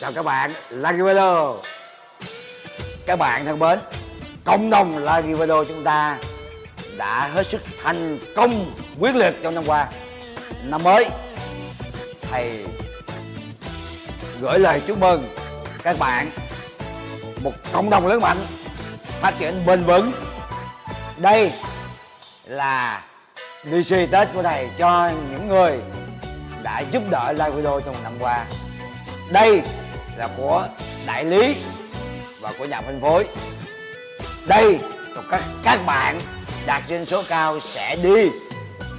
chào các bạn, Lucky Video các bạn thân mến, cộng đồng Lucky Video chúng ta đã hết sức thành công quyết liệt trong năm qua. Năm mới, thầy gửi lời chúc mừng các bạn, một cộng đồng lớn mạnh, phát triển bền vững. Đây là lì xì tết của thầy cho những người đã giúp đỡ live video trong một năm qua. Đây là của đại lý và của nhà phân phối. Đây còn các các bạn đạt doanh số cao sẽ đi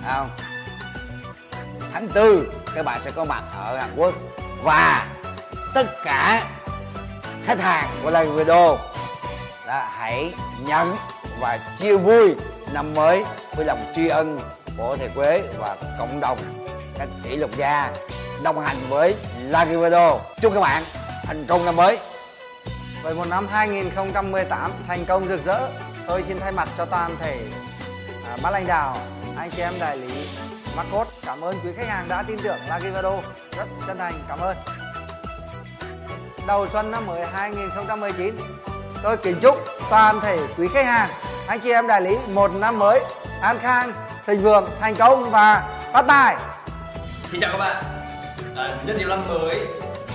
không? Tháng tư, các bạn sẽ có mặt ở Hàn Quốc và tất cả khách hàng của live video đã hãy nhận và chia vui năm mới với lòng tri ân của thầy Quế và cộng đồng các kỷ lục gia đồng hành với Lucky Video chúc các bạn thành công năm mới Với một năm 2018 thành công rực rỡ, tôi xin thay mặt cho toàn thể à, ban lãnh đạo, anh chị em đại lý Marcos cảm ơn quý khách hàng đã tin tưởng Lagivado Rất chân thành cảm ơn. Đầu xuân năm mới 2019, tôi kính chúc toàn thể quý khách hàng, anh chị em đại lý một năm mới an khang, thịnh vượng, thành công và phát tài. Xin chào các bạn à, Nhân dịp năm mới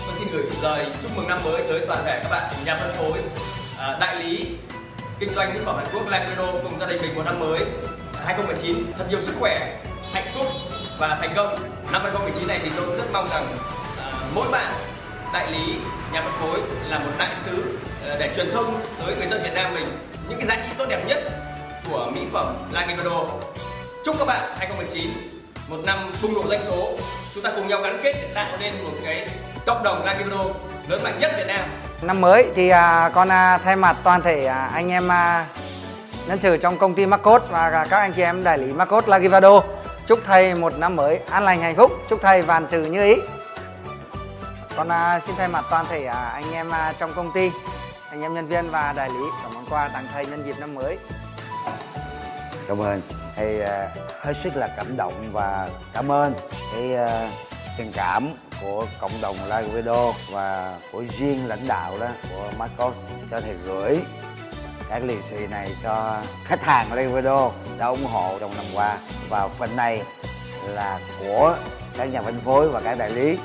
Tôi xin gửi lời chúc mừng năm mới tới toàn thể các bạn nhà phân phối à, Đại lý Kinh doanh mỹ phẩm Hàn Quốc Live cùng gia đình mình một năm mới à, 2019 Thật nhiều sức khỏe, hạnh phúc và thành công. Năm 2019 này thì tôi rất mong rằng à, Mỗi bạn đại lý, nhà phân phối là một đại sứ để truyền thông tới người dân Việt Nam mình những cái giá trị tốt đẹp nhất của mỹ phẩm Live Chúc các bạn 2019 một năm bùng nổ doanh số. Chúng ta cùng nhau gắn kết để tạo nên một cái cộng đồng video lớn mạnh nhất Việt Nam Năm mới thì à, con à, thay mặt toàn thể à, anh em nhân sự trong công ty Marcos và các anh chị em đại lý Marcos Lagivado chúc thầy một năm mới an lành hạnh phúc, chúc thầy vạn sự như ý. Con xin thay mặt toàn thể anh em trong công ty, anh em nhân viên và đại lý có món quà tặng thầy nhân dịp năm mới. cảm ơn thầy hết sức là cảm động và cảm ơn cái tình cảm của cộng đồng live video và của riêng lãnh đạo đó, của Marcos, cho thầy gửi các lì xì này cho khách hàng live video đã ủng hộ trong năm qua. Và phần này là của các nhà phân phối và các đại lý.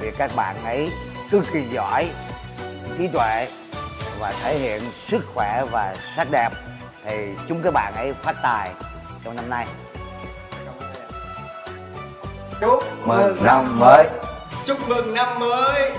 Vì các bạn ấy cực kỳ giỏi, trí tuệ và thể hiện sức khỏe và sắc đẹp thì chúng các bạn ấy phát tài trong năm nay. Chúc mừng năm mới. Chúc mừng năm mới